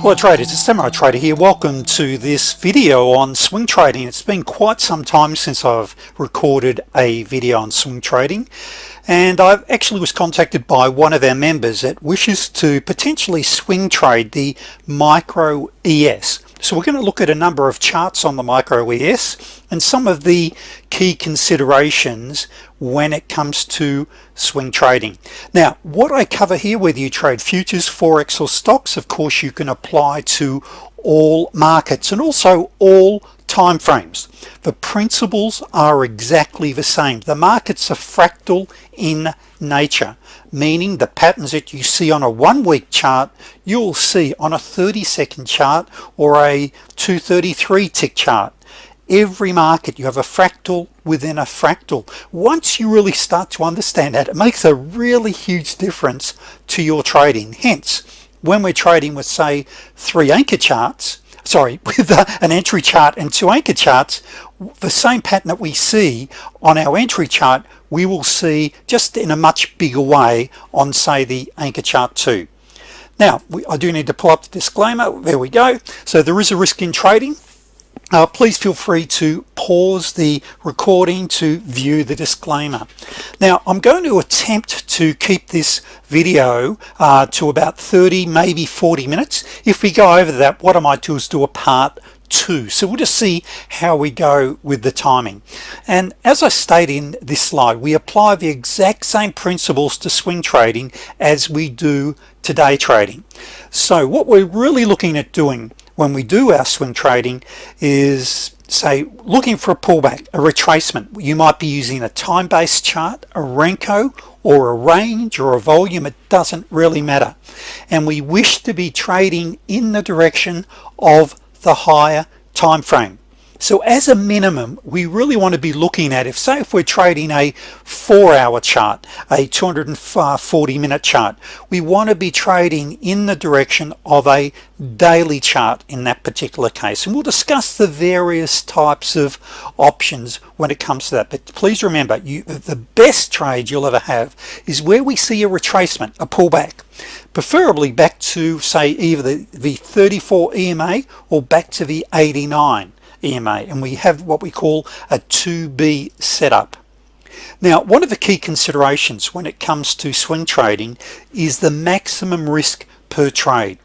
Hello traders, it's Samurai Trader here. Welcome to this video on swing trading. It's been quite some time since I've recorded a video on swing trading and I've actually was contacted by one of our members that wishes to potentially swing trade the micro ES so we're going to look at a number of charts on the micro ES and some of the key considerations when it comes to swing trading. Now what I cover here whether you trade futures forex or stocks of course you can apply to all markets and also all time frames. The principles are exactly the same. The markets are fractal in nature meaning the patterns that you see on a one-week chart you'll see on a 30 second chart or a 233 tick chart. Every market you have a fractal within a fractal. Once you really start to understand that it makes a really huge difference to your trading. Hence when we're trading with say three anchor charts sorry with uh, an entry chart and two anchor charts the same pattern that we see on our entry chart we will see just in a much bigger way on say the anchor chart 2 now we, I do need to pull up the disclaimer. There we go. So there is a risk in trading. Uh, please feel free to pause the recording to view the disclaimer. Now I'm going to attempt to keep this video uh, to about 30 maybe 40 minutes. If we go over that what am I might do is do a part two. So we'll just see how we go with the timing. And as I state in this slide we apply the exact same principles to swing trading as we do today trading. So what we're really looking at doing when we do our swing trading is say looking for a pullback a retracement. You might be using a time-based chart a Renko or a range or a volume. It doesn't really matter. And we wish to be trading in the direction of the higher time frame so as a minimum we really want to be looking at if say if we're trading a four-hour chart a 240 minute chart we want to be trading in the direction of a daily chart in that particular case. And we'll discuss the various types of options when it comes to that. But please remember you the best trade you'll ever have is where we see a retracement a pullback. Preferably back to say either the, the 34 EMA or back to the 89 EMA and we have what we call a 2b setup. Now one of the key considerations when it comes to swing trading is the maximum risk per trade.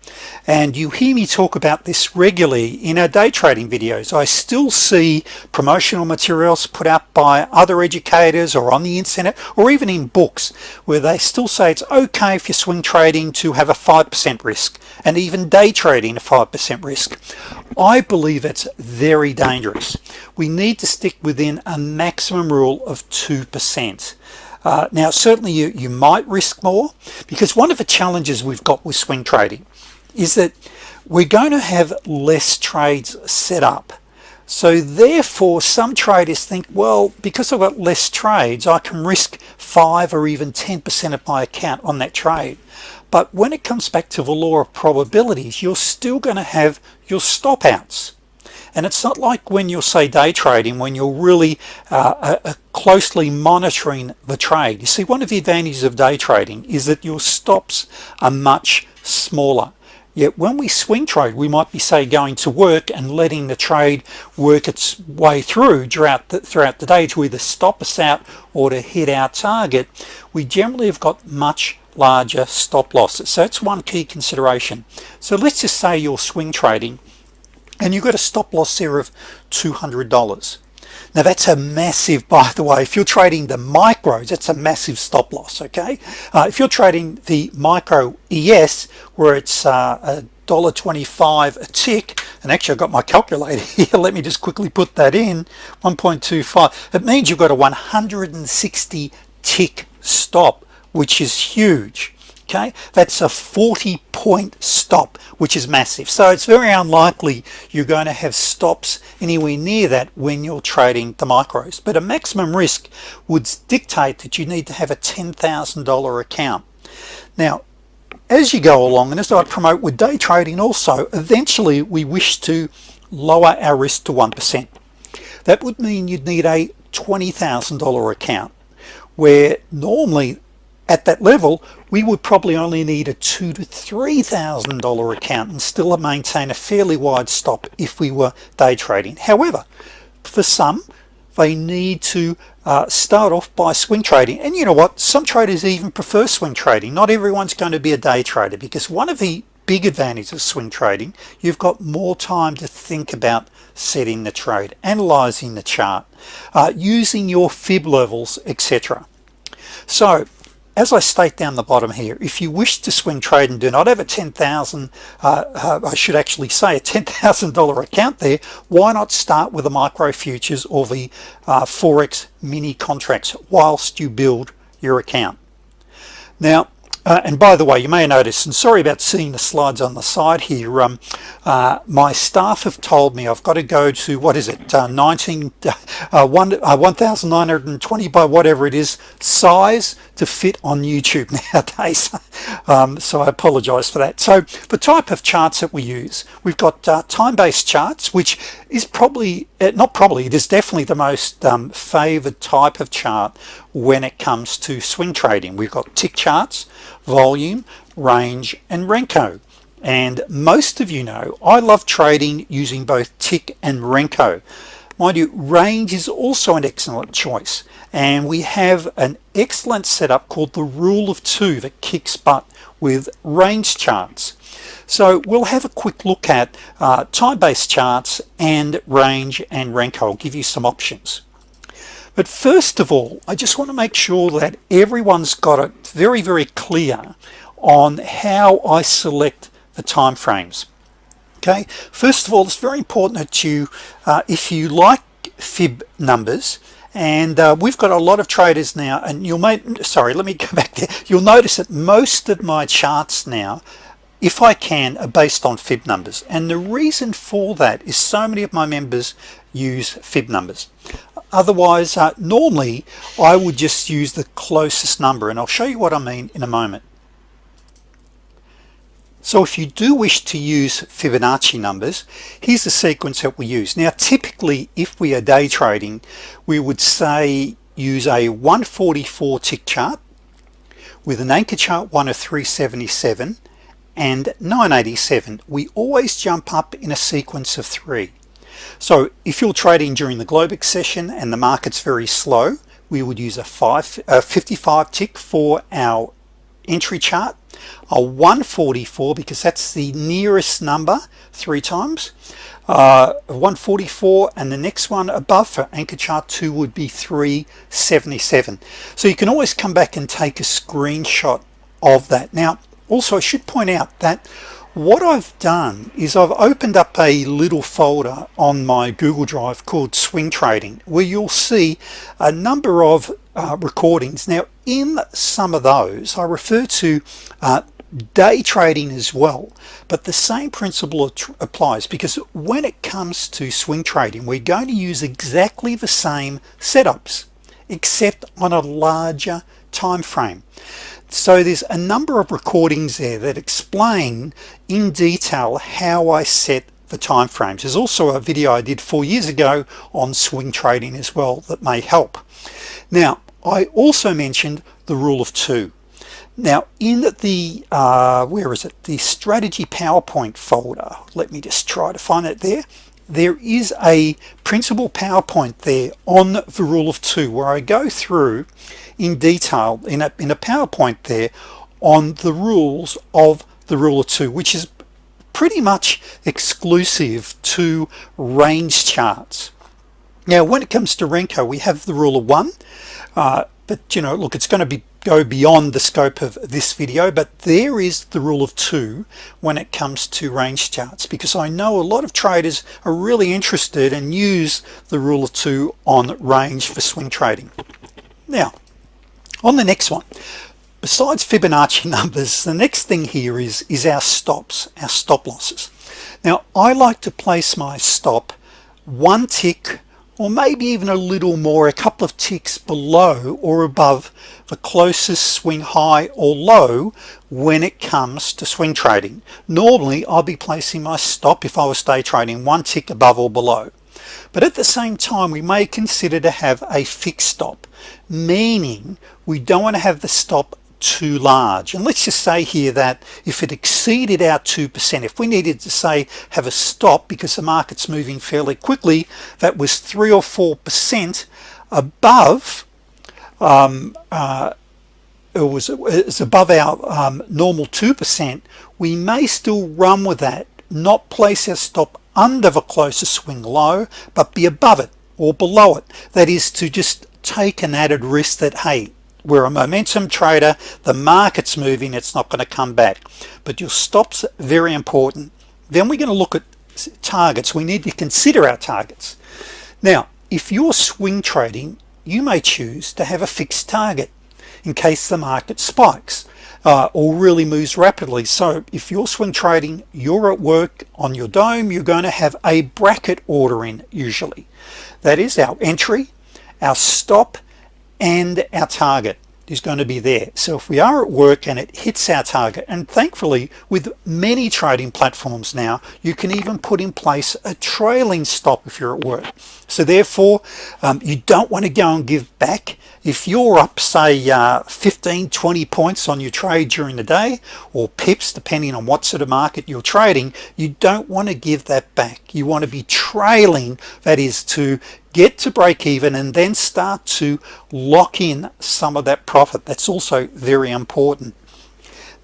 And you hear me talk about this regularly in our day trading videos. I still see promotional materials put out by other educators or on the internet or even in books where they still say it's okay if you're swing trading to have a 5% risk and even day trading a 5% risk. I believe it's very dangerous. We need to stick within a maximum rule of 2% uh, now certainly you you might risk more because one of the challenges we've got with swing trading is that we're going to have less trades set up. So therefore some traders think well because I've got less trades I can risk 5 or even 10% of my account on that trade. But when it comes back to the law of probabilities you're still going to have your stop outs and it's not like when you'll say day trading when you're really uh, uh, uh, closely monitoring the trade. You see one of the advantages of day trading is that your stops are much smaller. Yet when we swing trade we might be say going to work and letting the trade work its way through throughout the, throughout the day to either stop us out or to hit our target we generally have got much larger stop losses. So that's one key consideration. So let's just say you're swing trading and you've got a stop loss there of $200 now that's a massive by the way if you're trading the micros that's a massive stop loss okay? Uh, if you're trading the micro ES where it's uh, a dollar 25 a tick and actually I've got my calculator here let me just quickly put that in 1.25 it means you've got a 160 tick stop which is huge okay? That's a 40 point stop which is massive. So it's very unlikely you're going to have stops anywhere near that when you're trading the micros. But a maximum risk would dictate that you need to have a $10,000 account. Now as you go along and as I promote with day trading also eventually we wish to lower our risk to 1% that would mean you'd need a $20,000 account where normally at that level we would probably only need a two to three thousand dollar account and still maintain a fairly wide stop if we were day trading. However for some they need to uh, start off by swing trading. And you know what? Some traders even prefer swing trading. Not everyone's going to be a day trader because one of the big advantages of swing trading you've got more time to think about setting the trade analyzing the chart uh, using your fib levels etc so as I state down the bottom here if you wish to swing trade and do not have a 10,000 uh, uh, I should actually say a $10,000 account there why not start with the micro futures or the uh, forex mini contracts whilst you build your account? Now uh, and by the way you may notice and sorry about seeing the slides on the side here um, uh, my staff have told me I've got to go to what is it uh, 19 uh, 1 uh, 1920 by whatever it is size to fit on YouTube nowadays. Um, so I apologize for that. So the type of charts that we use we've got uh, time-based charts which is probably not probably it is definitely the most um, favored type of chart when it comes to swing trading. We've got tick charts volume range and Renko. And most of you know I love trading using both tick and Renko mind you range is also an excellent choice. And we have an excellent setup called the rule of two that kicks butt with range charts. So we'll have a quick look at uh, time-based charts and range and Renko I'll give you some options. But first of all I just want to make sure that everyone's got it very very clear on how I select the time frames okay? First of all it's very important that you uh, if you like fib numbers and uh, we've got a lot of traders now and you'll make sorry let me go back there. You'll notice that most of my charts now if I can are based on fib numbers. And the reason for that is so many of my members use fib numbers. Otherwise uh, normally I would just use the closest number and I'll show you what I mean in a moment so if you do wish to use Fibonacci numbers here's the sequence that we use. Now typically if we are day trading we would say use a 144 tick chart with an anchor chart 1 of 377 and 987 we always jump up in a sequence of three. So if you're trading during the Globex session and the market's very slow we would use a, five, a 55 tick for our entry chart a 144 because that's the nearest number three times. Uh, 144 and the next one above for anchor chart 2 would be 377 so you can always come back and take a screenshot of that. Now also I should point out that what I've done is I've opened up a little folder on my Google Drive called swing trading where you'll see a number of uh, recordings. Now in some of those I refer to uh, day trading as well but the same principle applies because when it comes to swing trading we're going to use exactly the same setups except on a larger time frame so there's a number of recordings there that explain in detail how I set the time frames there's also a video I did four years ago on swing trading as well that may help. Now I also mentioned the rule of two. Now in the uh, where is it? The strategy PowerPoint folder. Let me just try to find it there. There is a principal PowerPoint there on the rule of two where I go through in detail in a, in a PowerPoint there on the rules of the rule of two which is pretty much exclusive to range charts now when it comes to Renko we have the rule of one uh, but you know look it's going to be go beyond the scope of this video but there is the rule of two when it comes to range charts because I know a lot of traders are really interested and use the rule of two on range for swing trading. Now on the next one besides Fibonacci numbers the next thing here is is our stops our stop losses. Now I like to place my stop one tick or maybe even a little more a couple of ticks below or above the closest swing high or low when it comes to swing trading. Normally I'll be placing my stop if I was day trading one tick above or below. But at the same time we may consider to have a fixed stop meaning we don't want to have the stop too large. And let's just say here that if it exceeded our 2% if we needed to say have a stop because the market's moving fairly quickly that was three or four percent above um, uh, it was it's above our um, normal 2% we may still run with that not place our stop under the closest swing low but be above it or below it. That is to just take an added risk that hey we're a momentum trader the market's moving it's not going to come back. But your stops very important. Then we're going to look at targets. We need to consider our targets. Now if you're swing trading you may choose to have a fixed target in case the market spikes uh, or really moves rapidly. So if you're swing trading you're at work on your dome you're going to have a bracket order in usually. That is our entry our stop and our target is going to be there. So if we are at work and it hits our target and thankfully with many trading platforms now you can even put in place a trailing stop if you're at work. So therefore um, you don't want to go and give back. If you're up say uh, 15 20 points on your trade during the day or pips depending on what sort of market you're trading you don't want to give that back. You want to be trailing that is to get to break even and then start to lock in some of that profit. That's also very important.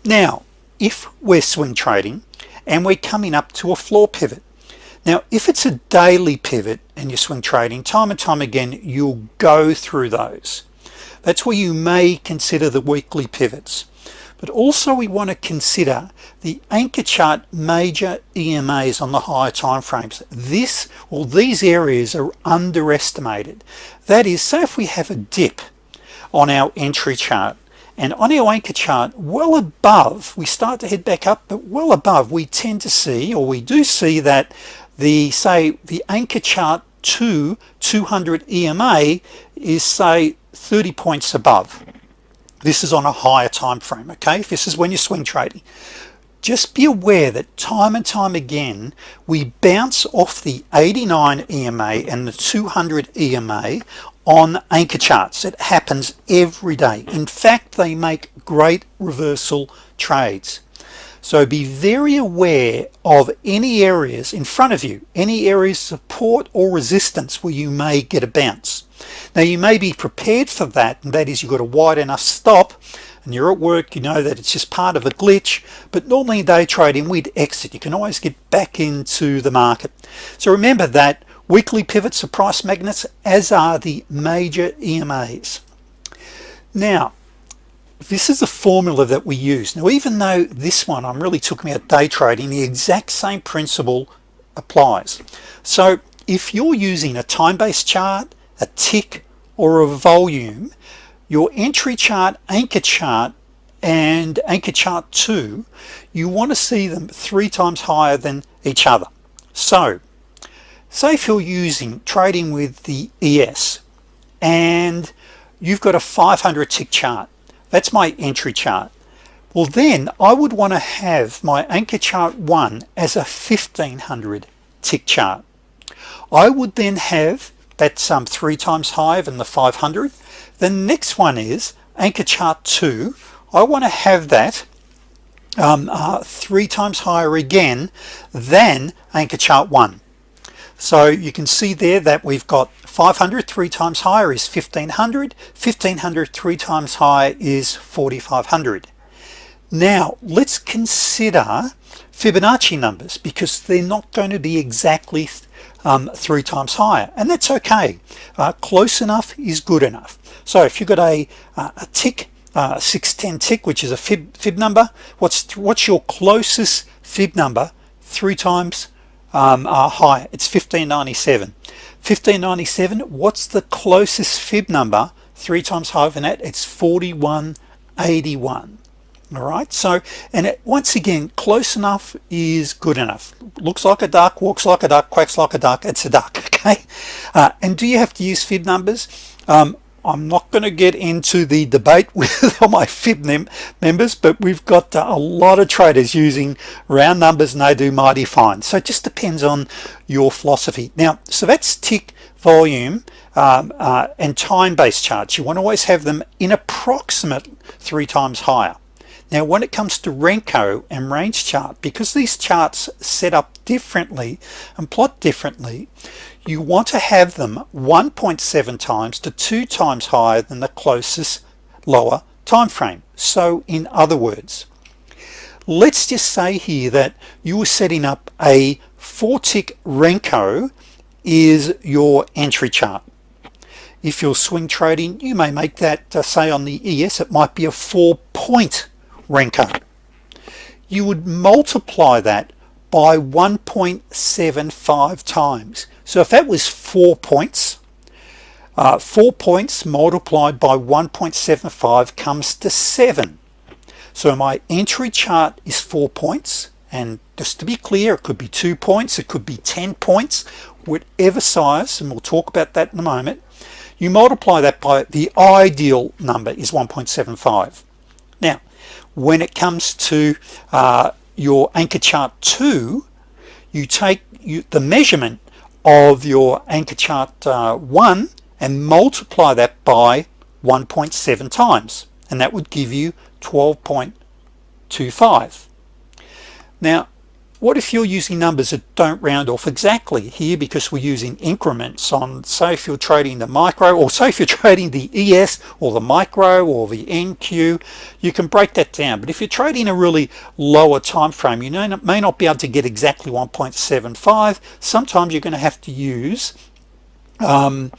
Now if we're swing trading and we're coming up to a floor pivot now if it's a daily pivot and you're swing trading time and time again you'll go through those. That's where you may consider the weekly pivots but also we want to consider the anchor chart major EMAs on the higher time frames this or these areas are underestimated. That is say if we have a dip on our entry chart and on our anchor chart well above we start to head back up but well above we tend to see or we do see that the say the anchor chart to 200 EMA is say 30 points above this is on a higher time frame okay? This is when you're swing trading. Just be aware that time and time again we bounce off the 89 EMA and the 200 EMA on anchor charts. It happens every day. In fact they make great reversal trades. So be very aware of any areas in front of you any areas support or resistance where you may get a bounce now you may be prepared for that and that is you've got a wide enough stop and you're at work you know that it's just part of a glitch but normally day trading we'd exit. You can always get back into the market. So remember that weekly pivots are price magnets as are the major EMAs now this is the formula that we use. Now even though this one I'm really talking about day trading the exact same principle applies. So if you're using a time-based chart a tick or a volume your entry chart anchor chart and anchor chart 2 you want to see them three times higher than each other. So say if you're using trading with the ES and you've got a 500 tick chart that's my entry chart. Well then I would want to have my anchor chart 1 as a 1500 tick chart. I would then have that's um, three times higher than the 500 the next one is anchor chart 2 I want to have that um, uh, three times higher again than anchor chart 1 so you can see there that we've got 500 three times higher is 1500 1500 three times higher is 4500 now let's consider Fibonacci numbers because they're not going to be exactly um, three times higher and that's okay. Uh, close enough is good enough. So if you've got a, uh, a tick uh, 610 tick which is a fib fib number what's what's your closest fib number three times um, uh, higher? It's 1597 1597 what's the closest fib number three times higher than that? It's 4181 all right so and it, once again close enough is good enough. Looks like a duck walks like a duck quacks like a duck it's a duck okay? Uh, and do you have to use fib numbers? Um, I'm not going to get into the debate with all my fib members but we've got uh, a lot of traders using round numbers and they do mighty fine. So it just depends on your philosophy. Now so that's tick volume um, uh, and time-based charts. You want to always have them in approximate three times higher now when it comes to Renko and range chart because these charts set up differently and plot differently you want to have them 1.7 times to two times higher than the closest lower time frame so in other words let's just say here that you were setting up a four tick Renko is your entry chart. If you're swing trading you may make that uh, say on the ES it might be a four point Renko you would multiply that by 1.75 times. So if that was four points uh, four points multiplied by 1.75 comes to seven. So my entry chart is four points and just to be clear it could be two points it could be 10 points whatever size and we'll talk about that in a moment. You multiply that by the ideal number is 1.75 now when it comes to uh, your anchor chart 2 you take you, the measurement of your anchor chart uh, 1 and multiply that by 1.7 times and that would give you 12.25 now what if you're using numbers that don't round off exactly here because we're using increments on say if you're trading the micro or say if you're trading the ES or the micro or the NQ you can break that down. But if you're trading a really lower time frame you know, may not be able to get exactly 1.75 sometimes you're going to have to use um,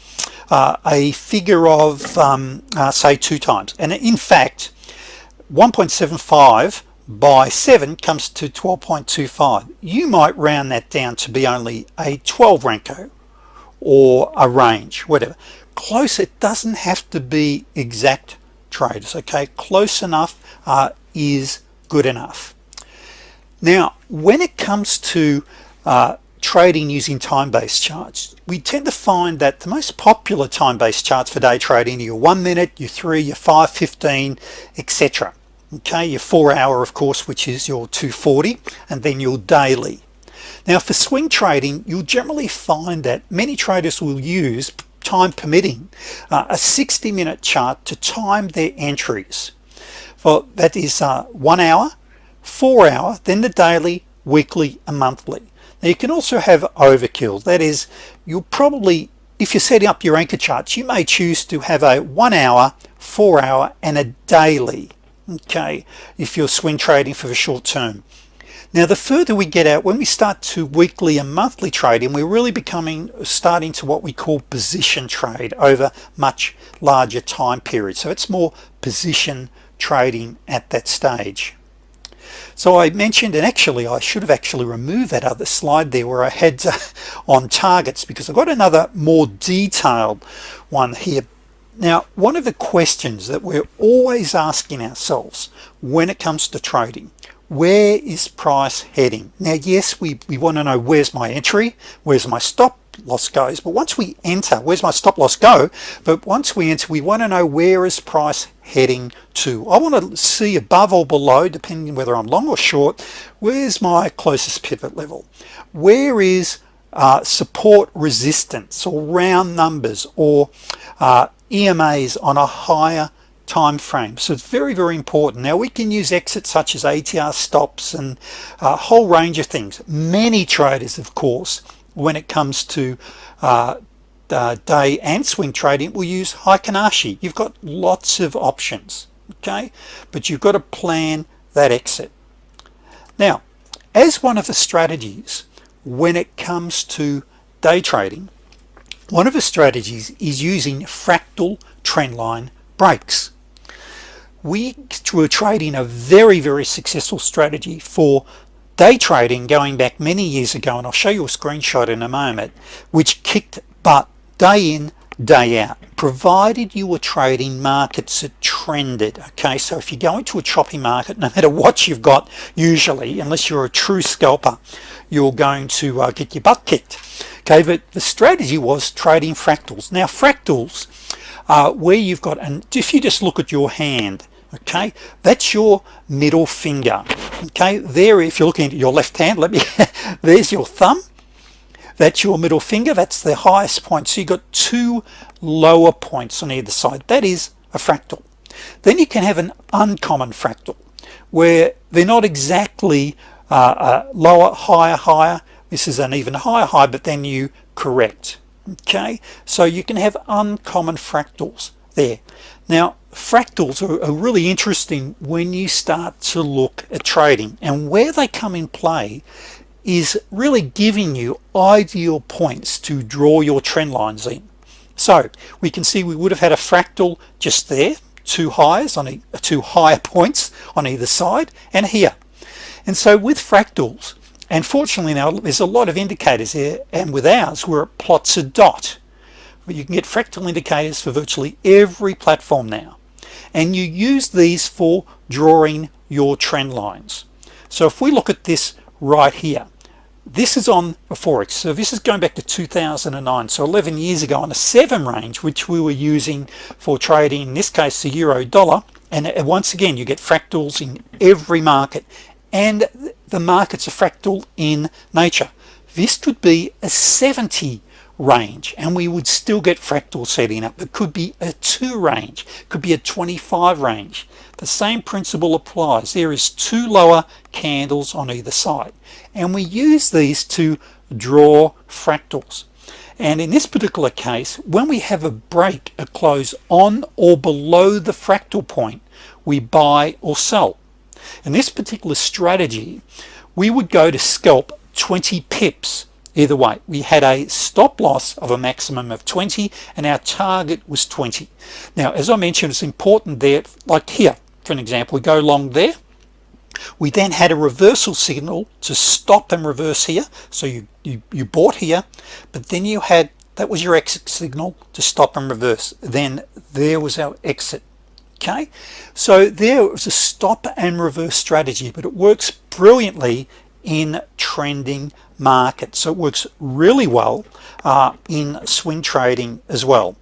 uh, a figure of um, uh, say two times. And in fact 1.75 by 7 comes to 12.25 you might round that down to be only a 12 Renko or a range whatever. Close it doesn't have to be exact traders okay? Close enough uh, is good enough. Now when it comes to uh, trading using time-based charts we tend to find that the most popular time-based charts for day trading are your one minute your three your five 15 etc okay your four hour of course which is your 240 and then your daily. Now for swing trading you'll generally find that many traders will use time permitting uh, a 60 minute chart to time their entries. Well that is uh, one hour four hour then the daily weekly and monthly. Now you can also have overkill. That is you'll probably if you're setting up your anchor charts you may choose to have a one hour four hour and a daily okay if you're swing trading for the short term. Now the further we get out when we start to weekly and monthly trading we're really becoming starting to what we call position trade over much larger time periods so it's more position trading at that stage. So I mentioned and actually I should have actually removed that other slide there where I had on targets because I've got another more detailed one here now one of the questions that we're always asking ourselves when it comes to trading where is price heading? Now yes we, we want to know where's my entry where's my stop loss goes but once we enter where's my stop loss go? But once we enter we want to know where is price heading to? I want to see above or below depending whether I'm long or short where's my closest pivot level? Where is uh, support resistance or round numbers or uh, EMAs on a higher time frame so it's very very important. Now we can use exits such as ATR stops and a whole range of things. Many traders of course when it comes to uh, uh, day and swing trading will use Heikin Ashi you've got lots of options okay? But you've got to plan that exit. Now as one of the strategies when it comes to day trading one of the strategies is using fractal trendline breaks. We were trading a very very successful strategy for day trading going back many years ago and I'll show you a screenshot in a moment which kicked butt day in day out provided you were trading markets that trended okay? So if you go into a choppy market no matter what you've got usually unless you're a true scalper you're going to uh, get your butt kicked okay? But the strategy was trading fractals. Now fractals uh, where you've got and if you just look at your hand okay? That's your middle finger okay? There if you're looking at your left hand let me there's your thumb that's your middle finger. That's the highest point. So you got two lower points on either side. That is a fractal. Then you can have an uncommon fractal where they're not exactly uh, uh, lower higher higher. This is an even higher high but then you correct. Okay? So you can have uncommon fractals there. Now fractals are, are, really interesting when you start to look at trading and where they come in play is really giving you ideal points to draw your trend lines in. So we can see we would have had a fractal just there two highs on a, two higher points on either side and here. And so with fractals and fortunately now there's a lot of indicators here and with ours where it plots a dot. But you can get fractal indicators for virtually every platform now. And you use these for drawing your trend lines. So if we look at this right here this is on a forex so this is going back to 2009 so 11 years ago on a seven range which we were using for trading in this case the euro dollar. And once again you get fractals in every market. And the markets are fractal in nature. This could be a 70 range and we would still get fractal setting up. It could be a 2 range could be a 25 range. The same principle applies. There is two lower candles on either side and we use these to draw fractals. And in this particular case when we have a break a close on or below the fractal point we buy or sell. In this particular strategy we would go to scalp 20 pips either way we had a stop loss of a maximum of 20 and our target was 20 now as I mentioned it's important there like here for an example we go long there. We then had a reversal signal to stop and reverse here. So you you, you bought here but then you had that was your exit signal to stop and reverse. Then there was our exit okay? So there was a stop and reverse strategy but it works brilliantly in trending markets so it works really well uh, in swing trading as well.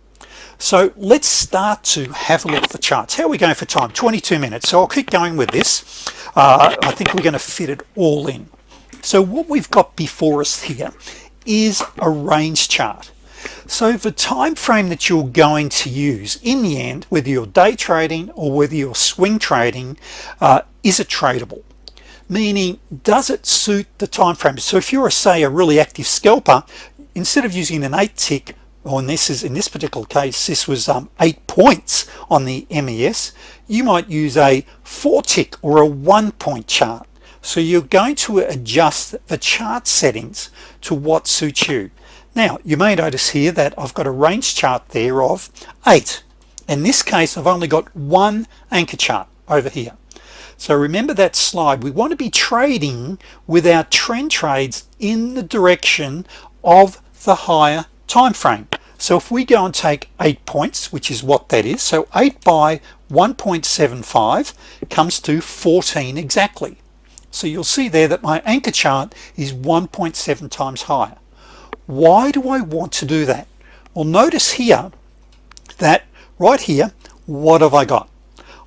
So let's start to have a look at the charts. How are we going for time 22 minutes. So I'll keep going with this. Uh, I think we're going to fit it all in. So what we've got before us here is a range chart. So the time frame that you're going to use in the end whether you're day trading or whether you're swing trading uh, is it tradable meaning does it suit the time frame so if you're a say a really active scalper instead of using an 8 tick or this is in this particular case this was um, eight points on the MES you might use a four tick or a one point chart. So you're going to adjust the chart settings to what suits you. Now you may notice here that I've got a range chart there of eight. In this case I've only got one anchor chart over here so remember that slide. We want to be trading with our trend trades in the direction of the higher time frame. So if we go and take eight points which is what that is so 8 by 1.75 comes to 14 exactly. So you'll see there that my anchor chart is 1.7 times higher. Why do I want to do that? Well notice here that right here what have I got?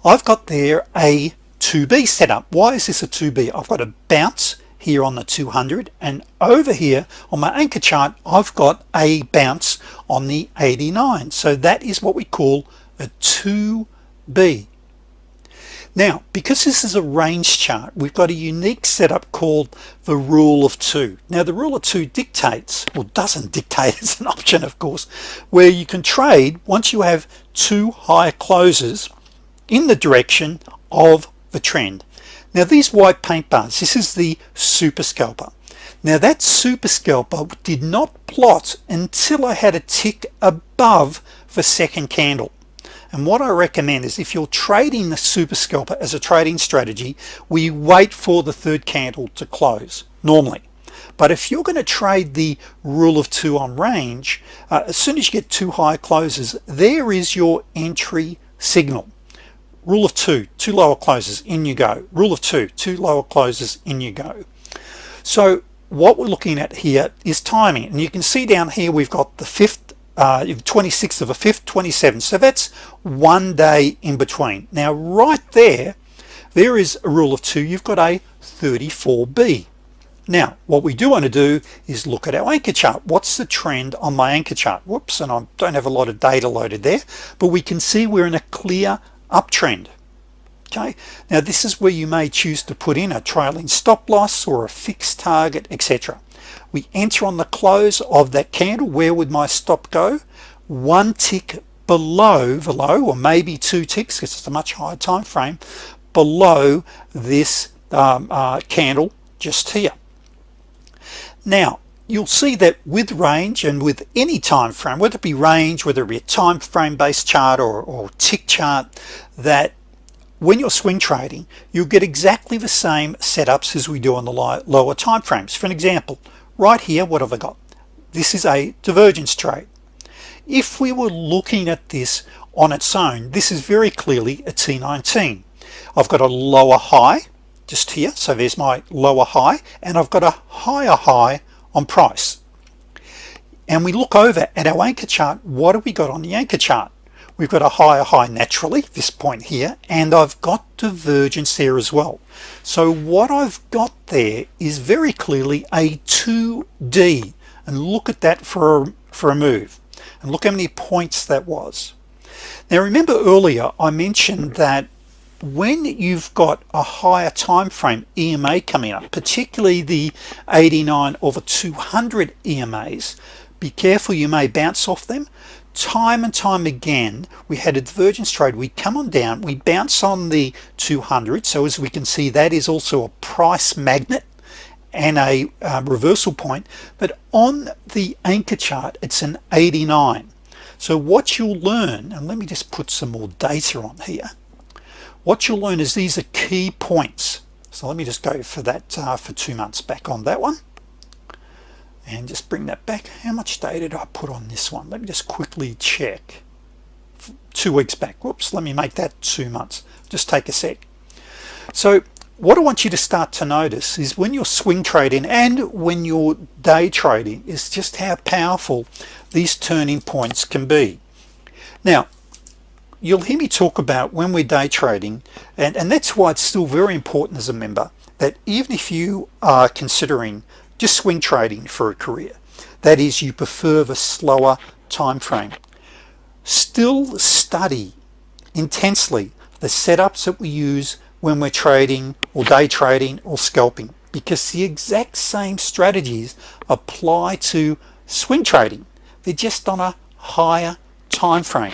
I've got there a 2b setup. Why is this a 2b I've got a bounce here on the 200 and over here on my anchor chart I've got a bounce on the 89 so that is what we call a 2b now because this is a range chart we've got a unique setup called the rule of two. Now the rule of two dictates or doesn't dictate it's an option of course where you can trade once you have two higher closes in the direction of the trend. Now these white paint bars this is the super scalper. Now that super scalper did not plot until I had a tick above the second candle. And what I recommend is if you're trading the super scalper as a trading strategy we wait for the third candle to close normally. But if you're going to trade the rule of two on range uh, as soon as you get two high closes there is your entry signal rule of two two lower closes in you go. Rule of two two lower closes in you go. So what we're looking at here is timing and you can see down here we've got the fifth uh, 26th of a fifth 27 so that's one day in between. Now right there there is a rule of two. You've got a 34b now what we do want to do is look at our anchor chart. What's the trend on my anchor chart? Whoops and I don't have a lot of data loaded there but we can see we're in a clear uptrend. Okay? Now this is where you may choose to put in a trailing stop-loss or a fixed target etc we enter on the close of that candle. Where would my stop go? One tick below below or maybe two ticks because it's a much higher time frame below this um, uh, candle just here. Now you'll see that with range and with any time frame whether it be range whether it be a time frame based chart or, or tick chart that when you're swing trading you'll get exactly the same setups as we do on the lower time frames. For an example right here what have I got? This is a divergence trade. If we were looking at this on its own this is very clearly a T19 I've got a lower high just here so there's my lower high and I've got a higher high on price. And we look over at our anchor chart what have we got on the anchor chart? We've got a higher high naturally this point here and I've got divergence there as well. So what I've got there is very clearly a 2d and look at that for a, for a move and look how many points that was. Now remember earlier I mentioned that when you've got a higher time frame EMA coming up particularly the 89 over 200 EMAs be careful you may bounce off them. Time and time again we had a divergence trade. We come on down we bounce on the 200 so as we can see that is also a price magnet and a uh, reversal point. But on the anchor chart it's an 89 so what you'll learn and let me just put some more data on here what you'll learn is these are key points. So let me just go for that uh, for two months back on that one. And just bring that back. How much data did I put on this one? Let me just quickly check. Two weeks back. Whoops let me make that two months. Just take a sec. So what I want you to start to notice is when you're swing trading and when you're day trading is just how powerful these turning points can be. Now you'll hear me talk about when we're day trading and and that's why it's still very important as a member that even if you are considering just swing trading for a career that is you prefer the slower time frame still study intensely the setups that we use when we're trading or day trading or scalping because the exact same strategies apply to swing trading. They're just on a higher time frame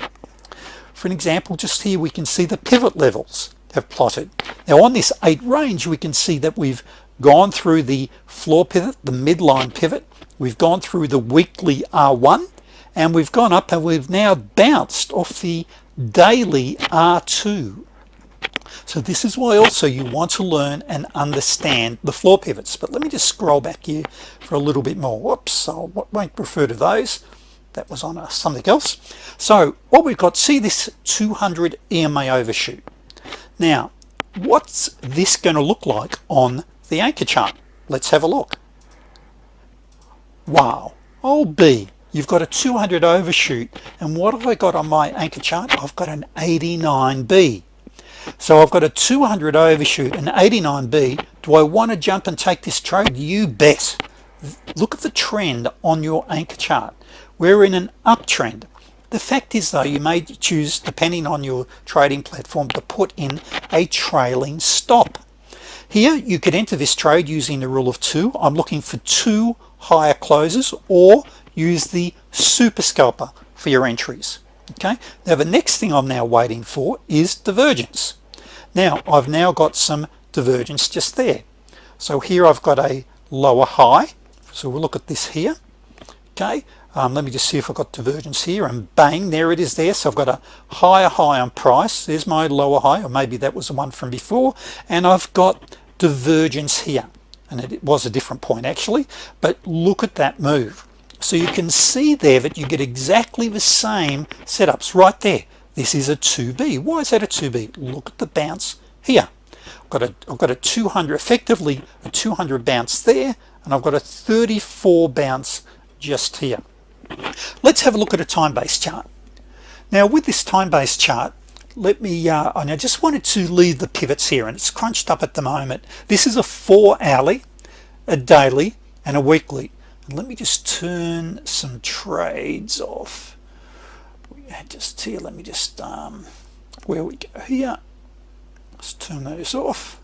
for an example just here we can see the pivot levels have plotted. Now on this 8 range we can see that we've gone through the floor pivot the midline pivot. We've gone through the weekly R1 and we've gone up and we've now bounced off the daily R2 so this is why also you want to learn and understand the floor pivots. But let me just scroll back here for a little bit more. Whoops I won't refer to those that was on something else. So what we've got see this 200 EMA overshoot. Now what's this going to look like on the anchor chart? Let's have a look. Wow. Oh B you've got a 200 overshoot and what have I got on my anchor chart? I've got an 89b so I've got a 200 overshoot an 89b do I want to jump and take this trade? You bet. Look at the trend on your anchor chart we're in an uptrend. The fact is though you may choose depending on your trading platform to put in a trailing stop. Here you could enter this trade using the rule of two. I'm looking for two higher closes or use the super scalper for your entries okay? Now the next thing I'm now waiting for is divergence. Now I've now got some divergence just there. So here I've got a lower high. So we'll look at this here okay um, let me just see if I've got divergence here and bang there it is there. So I've got a higher high on price. There's my lower high or maybe that was the one from before. And I've got divergence here and it was a different point actually. But look at that move. So you can see there that you get exactly the same setups right there. This is a 2b why is that a 2b look at the bounce here. I've got a I've got a 200 effectively a 200 bounce there and I've got a 34 bounce just here let's have a look at a time-based chart. Now with this time-based chart let me uh, I just wanted to leave the pivots here and it's crunched up at the moment. This is a four hourly a daily and a weekly. And let me just turn some trades off. Just here let me just um, where we go here. Let's turn those off.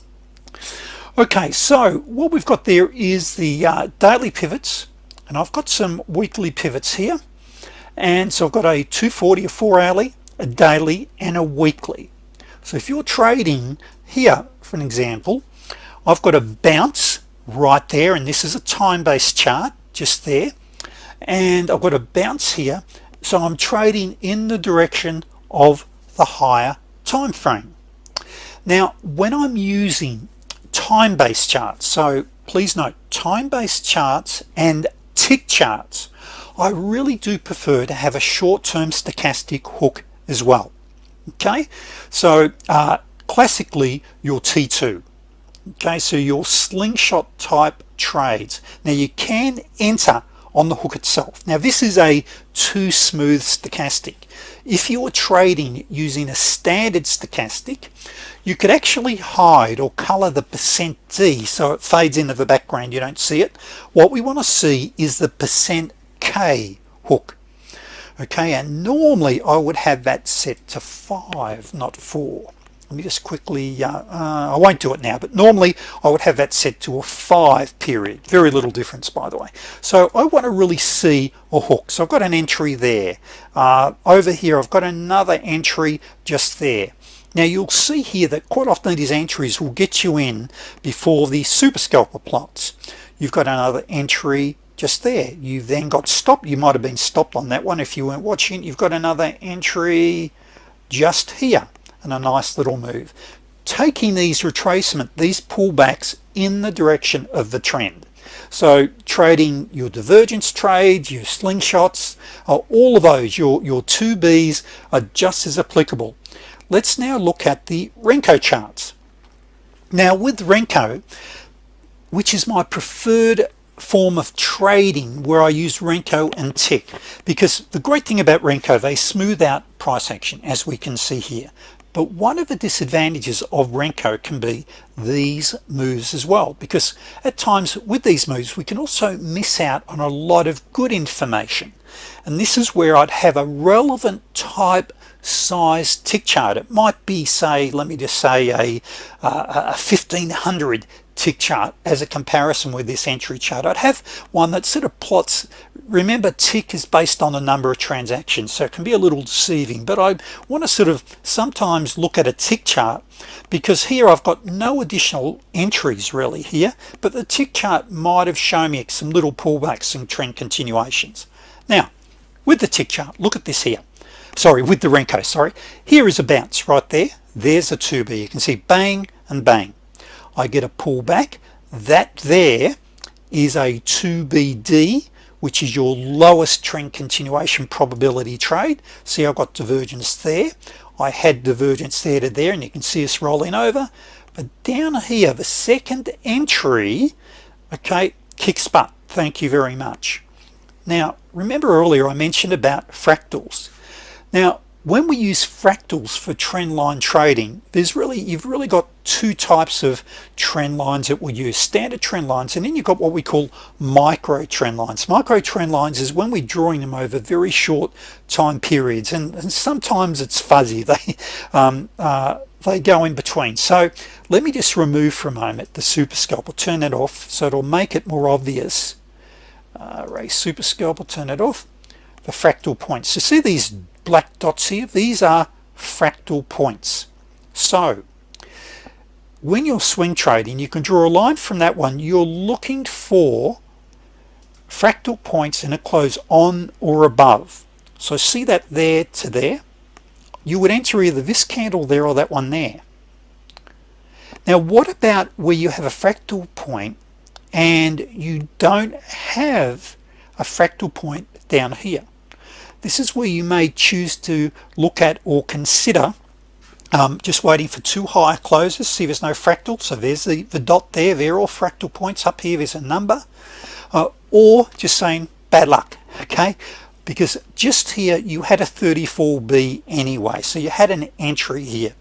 Okay so what we've got there is the uh, daily pivots and I've got some weekly pivots here. And so I've got a 240 a 4 hourly a daily and a weekly. So if you're trading here for an example I've got a bounce right there and this is a time-based chart just there. And I've got a bounce here so I'm trading in the direction of the higher time frame now when I'm using time-based charts so please note time-based charts and tick charts I really do prefer to have a short-term stochastic hook as well. Okay? So uh, classically your T2 okay? So your slingshot type trades. Now you can enter on the hook itself. Now this is a too smooth stochastic. If you're trading using a standard stochastic you could actually hide or color the percent D so it fades into the background. You don't see it. What we want to see is the percent K hook. Okay and normally I would have that set to 5 not 4 let me just quickly uh, uh, I won't do it now but normally I would have that set to a 5 period. Very little difference by the way. So I want to really see a hook. So I've got an entry there. Uh, over here I've got another entry just there. Now you'll see here that quite often these entries will get you in before the super scalper plots. You've got another entry just there. You've then got stopped. You might have been stopped on that one if you weren't watching. You've got another entry just here and a nice little move. Taking these retracement these pullbacks in the direction of the trend. So trading your divergence trades your slingshots uh, all of those your your 2b's are just as applicable. Let's now look at the Renko charts. Now with Renko which is my preferred form of trading where I use Renko and tick because the great thing about Renko they smooth out price action as we can see here but one of the disadvantages of Renko can be these moves as well because at times with these moves we can also miss out on a lot of good information. And this is where I'd have a relevant type size tick chart. It might be say let me just say a, uh, a 1500 tick chart as a comparison with this entry chart. I'd have one that sort of plots remember tick is based on the number of transactions so it can be a little deceiving but I want to sort of sometimes look at a tick chart because here I've got no additional entries really here but the tick chart might have shown me some little pullbacks and trend continuations. Now with the tick chart look at this here. Sorry with the Renko sorry. Here is a bounce right there. There's a 2b you can see bang and bang I get a pullback. That there is a 2BD which is your lowest trend continuation probability trade. See I've got divergence there. I had divergence there to there and you can see us rolling over. But down here the second entry okay kicks butt. Thank you very much. Now remember earlier I mentioned about fractals. Now when we use fractals for trend line trading there's really you've really got two types of trend lines that we use standard trend lines and then you've got what we call micro trend lines. Micro trend lines is when we're drawing them over very short time periods and, and sometimes it's fuzzy. They um, uh, they go in between. So let me just remove for a moment the super scalper turn it off so it'll make it more obvious. Uh, raise super scalper turn it off. The fractal points so see these black dots here these are fractal points. So when you're swing trading you can draw a line from that one. You're looking for fractal points in a close on or above. So see that there to there? You would enter either this candle there or that one there. Now what about where you have a fractal point and you don't have a fractal point down here this is where you may choose to look at or consider um, just waiting for two higher closes see there's no fractal. So there's the, the dot there they're all fractal points. Up here there's a number. Uh, or just saying bad luck okay? Because just here you had a 34b anyway so you had an entry here.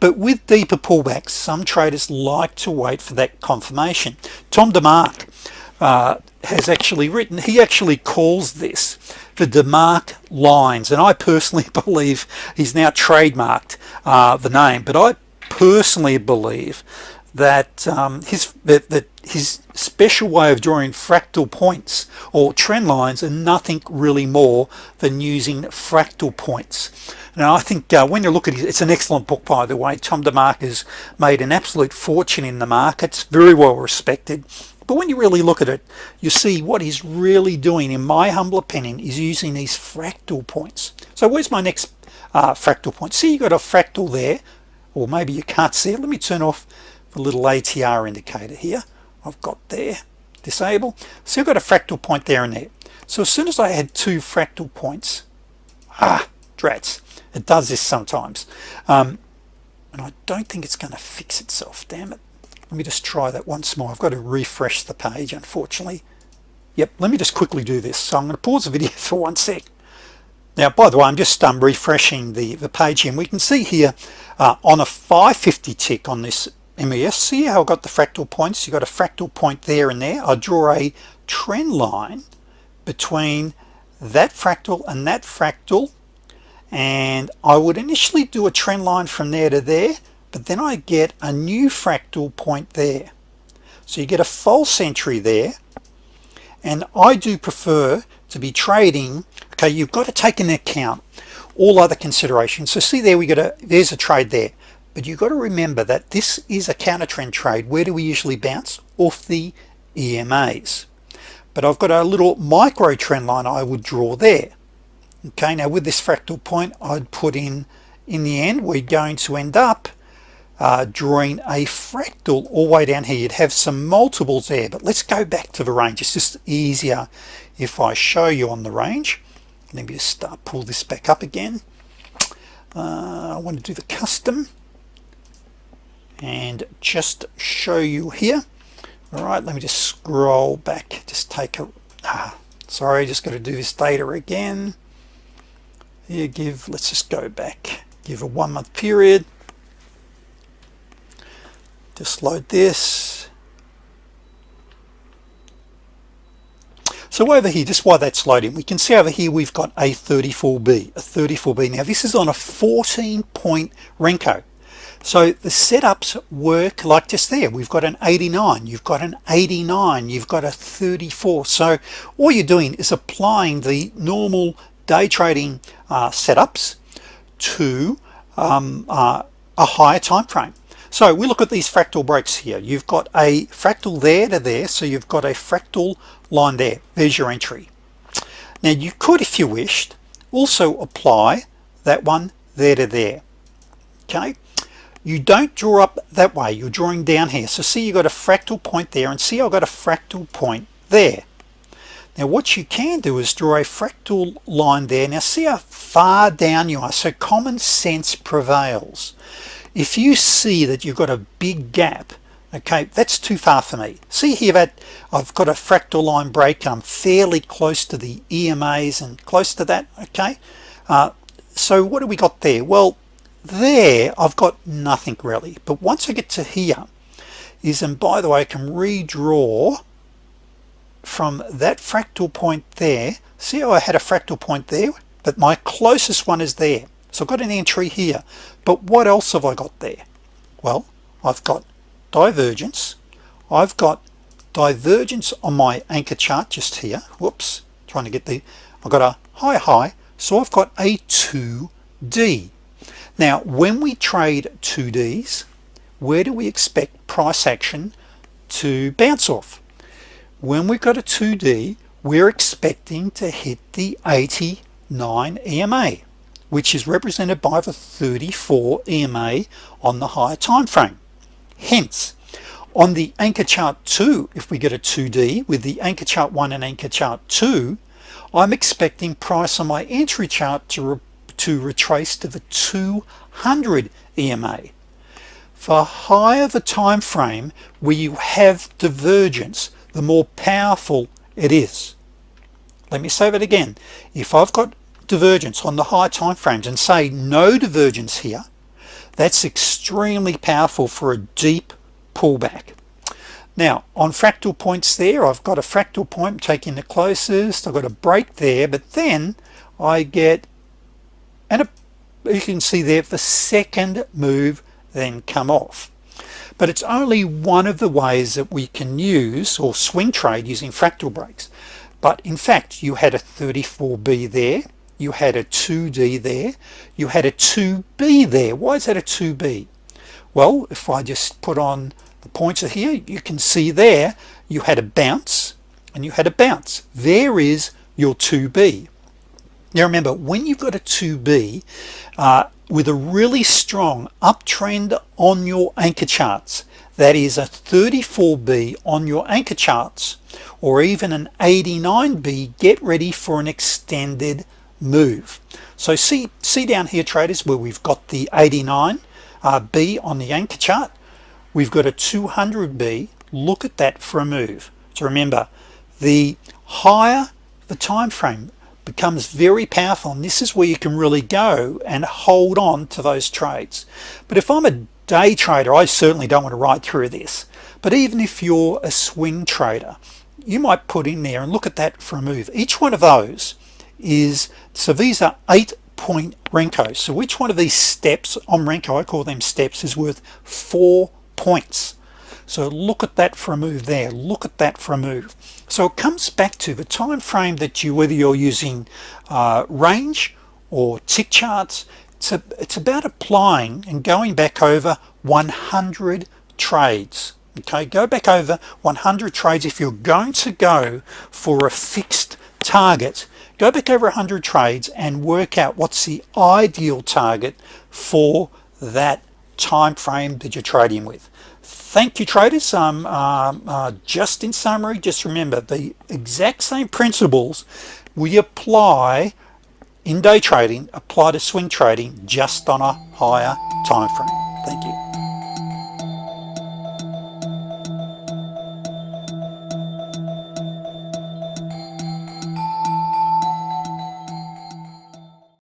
But with deeper pullbacks some traders like to wait for that confirmation. Tom DeMark uh, has actually written he actually calls this the DeMark lines and I personally believe he's now trademarked uh, the name but I personally believe that um, his that, that his special way of drawing fractal points or trend lines are nothing really more than using fractal points. Now I think uh, when you look at it it's an excellent book by the way. Tom DeMark has made an absolute fortune in the markets very well respected but when you really look at it you see what he's really doing in my humble opinion is using these fractal points. So where's my next uh, fractal point? See you got a fractal there. Or maybe you can't see it. Let me turn off the little ATR indicator here. I've got there. Disable. So I've got a fractal point there and there. So as soon as I had two fractal points ah drats it does this sometimes. Um, and I don't think it's going to fix itself damn it let me just try that once more. I've got to refresh the page unfortunately. Yep let me just quickly do this. So I'm going to pause the video for one sec. Now by the way I'm just um, refreshing the the page and we can see here uh, on a 550 tick on this MES see how I got the fractal points? You got a fractal point there and there. I draw a trend line between that fractal and that fractal. And I would initially do a trend line from there to there but then I get a new fractal point there. So you get a false entry there. And I do prefer to be trading. Okay you've got to take into account all other considerations. So see there we got a there's a trade there. But you've got to remember that this is a counter trend trade. Where do we usually bounce? Off the EMAs but I've got a little micro trend line I would draw there. Okay now with this fractal point I'd put in in the end we're going to end up uh, drawing a fractal all the way down here. You'd have some multiples there but let's go back to the range. It's just easier if I show you on the range. Let me just start pull this back up again. Uh, I want to do the custom and just show you here. All right let me just scroll back. Just take a ah, sorry just got to do this data again. Here give let's just go back. Give a one month period just load this. So over here just while that's loading we can see over here we've got a 34b a 34b now this is on a 14 point Renko. So the setups work like just there. We've got an 89 you've got an 89 you've got a 34 so all you're doing is applying the normal day trading uh, setups to um, uh, a higher time frame so we look at these fractal breaks here. You've got a fractal there to there so you've got a fractal line there. There's your entry. Now you could if you wished also apply that one there to there. Okay? You don't draw up that way. You're drawing down here. So see you got a fractal point there and see I've got a fractal point there. Now what you can do is draw a fractal line there. Now see how far down you are. So common sense prevails if you see that you've got a big gap okay that's too far for me. See here that I've got a fractal line break I'm fairly close to the EMAs and close to that okay? Uh, so what do we got there? Well there I've got nothing really. But once I get to here is and by the way I can redraw from that fractal point there. See how I had a fractal point there? But my closest one is there so I've got an entry here. But what else have I got there? Well I've got divergence. I've got divergence on my anchor chart just here. Whoops trying to get the I've got a high high. So I've got a 2d now when we trade 2ds where do we expect price action to bounce off? When we've got a 2d we're expecting to hit the 89 EMA which is represented by the 34 EMA on the higher time frame. Hence on the anchor chart 2 if we get a 2d with the anchor chart 1 and anchor chart 2 I'm expecting price on my entry chart to re to retrace to the 200 EMA for higher the time frame where you have divergence the more powerful it is. Let me say that again. If I've got divergence on the high time frames and say no divergence here that's extremely powerful for a deep pullback. Now on fractal points there I've got a fractal point taking the closest. I've got a break there but then I get and a, you can see there the second move then come off. But it's only one of the ways that we can use or swing trade using fractal breaks. But in fact you had a 34b there you had a 2d there. You had a 2b there. Why is that a 2b well if I just put on the pointer here you can see there you had a bounce and you had a bounce. There is your 2b now remember when you've got a 2b uh, with a really strong uptrend on your anchor charts that is a 34b on your anchor charts or even an 89b get ready for an extended move. So see see down here traders where we've got the 89 uh, B on the anchor chart. We've got a 200b look at that for a move. So remember the higher the time frame becomes very powerful and this is where you can really go and hold on to those trades. But if I'm a day trader I certainly don't want to ride through this. But even if you're a swing trader you might put in there and look at that for a move. Each one of those is so these are eight point Renko. So which one of these steps on Renko I call them steps is worth four points? So look at that for a move there. Look at that for a move. So it comes back to the time frame that you whether you're using uh, range or tick charts it's, a, it's about applying and going back over 100 trades. Okay go back over 100 trades if you're going to go for a fixed target go back over 100 trades and work out what's the ideal target for that time frame that you're trading with. Thank you traders. Um, uh, uh, just in summary just remember the exact same principles we apply in day trading apply to swing trading just on a higher time frame thank you